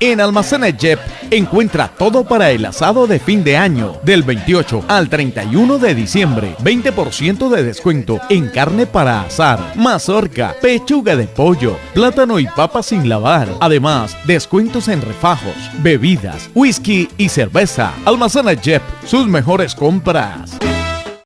En Almacenes Jep encuentra todo para el asado de fin de año, del 28 al 31 de diciembre. 20% de descuento en carne para asar, mazorca, pechuga de pollo, plátano y papas sin lavar. Además, descuentos en refajos, bebidas, whisky y cerveza. Almacenes Jep, sus mejores compras.